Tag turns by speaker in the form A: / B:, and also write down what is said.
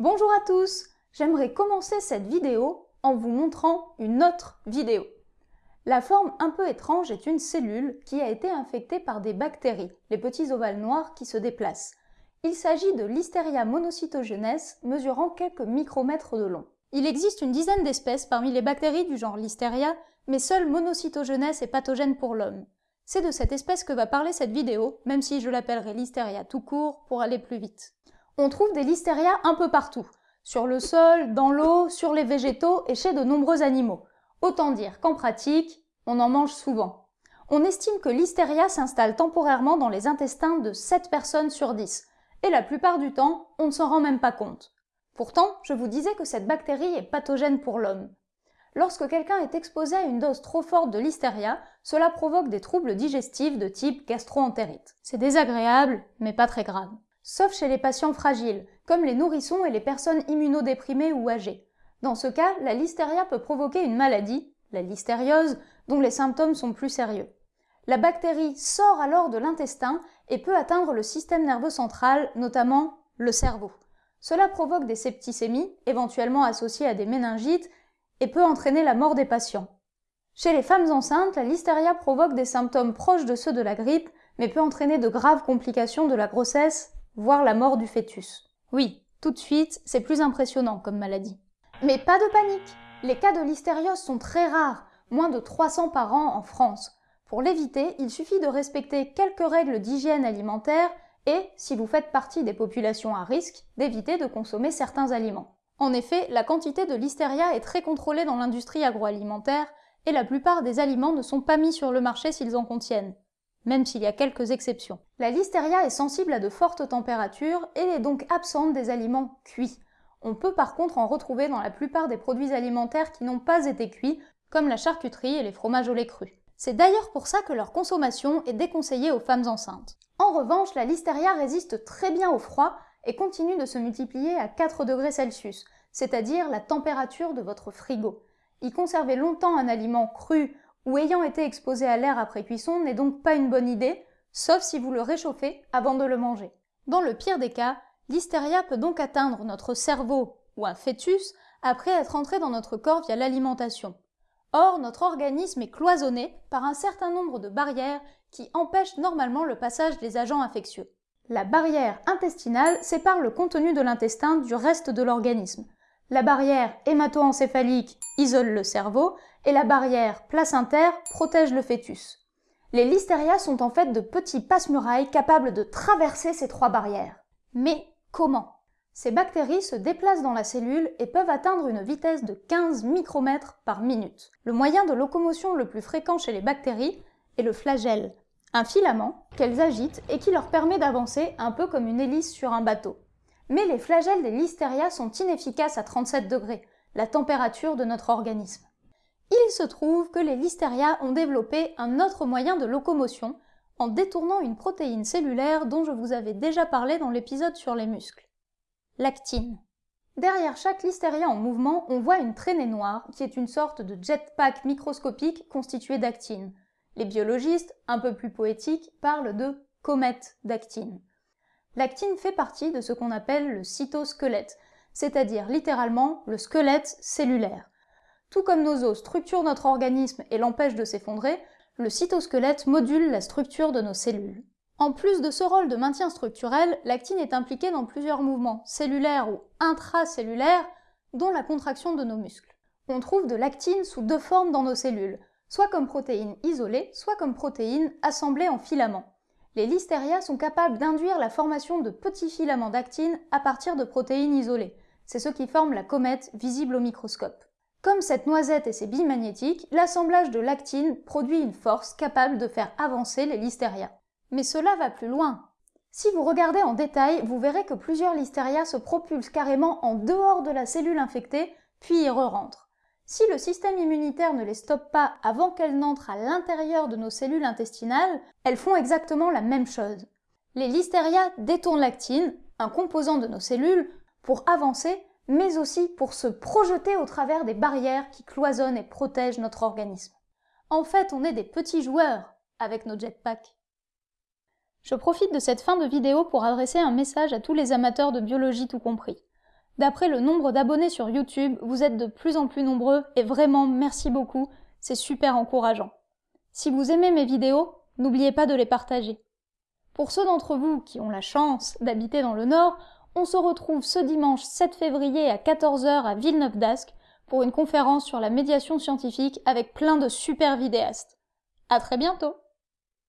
A: Bonjour à tous J'aimerais commencer cette vidéo en vous montrant une autre vidéo. La forme un peu étrange est une cellule qui a été infectée par des bactéries, les petits ovales noirs qui se déplacent. Il s'agit de Listeria monocytogenes mesurant quelques micromètres de long. Il existe une dizaine d'espèces parmi les bactéries du genre Listeria, mais seule monocytogenes est pathogène pour l'homme. C'est de cette espèce que va parler cette vidéo, même si je l'appellerai Listeria tout court pour aller plus vite. On trouve des listeria un peu partout, sur le sol, dans l'eau, sur les végétaux et chez de nombreux animaux. Autant dire qu'en pratique, on en mange souvent. On estime que l'hystéria s'installe temporairement dans les intestins de 7 personnes sur 10, et la plupart du temps, on ne s'en rend même pas compte. Pourtant, je vous disais que cette bactérie est pathogène pour l'homme. Lorsque quelqu'un est exposé à une dose trop forte de listeria, cela provoque des troubles digestifs de type gastro-entérite. C'est désagréable, mais pas très grave sauf chez les patients fragiles, comme les nourrissons et les personnes immunodéprimées ou âgées. Dans ce cas, la listeria peut provoquer une maladie, la listériose, dont les symptômes sont plus sérieux. La bactérie sort alors de l'intestin et peut atteindre le système nerveux central, notamment le cerveau. Cela provoque des septicémies, éventuellement associées à des méningites, et peut entraîner la mort des patients. Chez les femmes enceintes, la listeria provoque des symptômes proches de ceux de la grippe, mais peut entraîner de graves complications de la grossesse voire la mort du fœtus. Oui, tout de suite, c'est plus impressionnant comme maladie. Mais pas de panique Les cas de listériose sont très rares, moins de 300 par an en France. Pour l'éviter, il suffit de respecter quelques règles d'hygiène alimentaire et, si vous faites partie des populations à risque, d'éviter de consommer certains aliments. En effet, la quantité de listeria est très contrôlée dans l'industrie agroalimentaire et la plupart des aliments ne sont pas mis sur le marché s'ils en contiennent même s'il y a quelques exceptions. La listeria est sensible à de fortes températures et est donc absente des aliments cuits. On peut par contre en retrouver dans la plupart des produits alimentaires qui n'ont pas été cuits, comme la charcuterie et les fromages au lait cru. C'est d'ailleurs pour ça que leur consommation est déconseillée aux femmes enceintes. En revanche, la listeria résiste très bien au froid et continue de se multiplier à 4 degrés Celsius, c'est-à-dire la température de votre frigo. Y conserver longtemps un aliment cru ou ayant été exposé à l'air après cuisson n'est donc pas une bonne idée, sauf si vous le réchauffez avant de le manger. Dans le pire des cas, l'hystéria peut donc atteindre notre cerveau ou un fœtus après être entré dans notre corps via l'alimentation. Or, notre organisme est cloisonné par un certain nombre de barrières qui empêchent normalement le passage des agents infectieux. La barrière intestinale sépare le contenu de l'intestin du reste de l'organisme. La barrière hémato-encéphalique isole le cerveau et la barrière placentaire protège le fœtus. Les listeria sont en fait de petits passe-murailles capables de traverser ces trois barrières. Mais comment? Ces bactéries se déplacent dans la cellule et peuvent atteindre une vitesse de 15 micromètres par minute. Le moyen de locomotion le plus fréquent chez les bactéries est le flagelle, un filament qu'elles agitent et qui leur permet d'avancer un peu comme une hélice sur un bateau. Mais les flagelles des listeria sont inefficaces à 37 degrés, la température de notre organisme. Il se trouve que les listeria ont développé un autre moyen de locomotion en détournant une protéine cellulaire dont je vous avais déjà parlé dans l'épisode sur les muscles. L'actine. Derrière chaque listeria en mouvement, on voit une traînée noire qui est une sorte de jetpack microscopique constitué d'actine. Les biologistes, un peu plus poétiques, parlent de comète d'actine. L'actine fait partie de ce qu'on appelle le cytosquelette, c'est-à-dire littéralement le squelette cellulaire. Tout comme nos os structurent notre organisme et l'empêchent de s'effondrer, le cytosquelette module la structure de nos cellules. En plus de ce rôle de maintien structurel, l'actine est impliquée dans plusieurs mouvements, cellulaires ou intracellulaires, dont la contraction de nos muscles. On trouve de l'actine sous deux formes dans nos cellules, soit comme protéine isolée, soit comme protéine assemblée en filaments. Les listeria sont capables d'induire la formation de petits filaments d'actine à partir de protéines isolées. C'est ce qui forme la comète visible au microscope. Comme cette noisette et ses billes magnétiques, l'assemblage de l'actine produit une force capable de faire avancer les listeria. Mais cela va plus loin. Si vous regardez en détail, vous verrez que plusieurs listeria se propulsent carrément en dehors de la cellule infectée, puis y re-rentrent. Si le système immunitaire ne les stoppe pas avant qu'elles n'entrent à l'intérieur de nos cellules intestinales, elles font exactement la même chose. Les listeria détournent l'actine, un composant de nos cellules, pour avancer, mais aussi pour se projeter au travers des barrières qui cloisonnent et protègent notre organisme. En fait, on est des petits joueurs avec nos jetpacks. Je profite de cette fin de vidéo pour adresser un message à tous les amateurs de biologie tout compris. D'après le nombre d'abonnés sur YouTube, vous êtes de plus en plus nombreux et vraiment merci beaucoup, c'est super encourageant. Si vous aimez mes vidéos, n'oubliez pas de les partager. Pour ceux d'entre vous qui ont la chance d'habiter dans le Nord, on se retrouve ce dimanche 7 février à 14h à Villeneuve d'Ascq pour une conférence sur la médiation scientifique avec plein de super vidéastes. À très bientôt!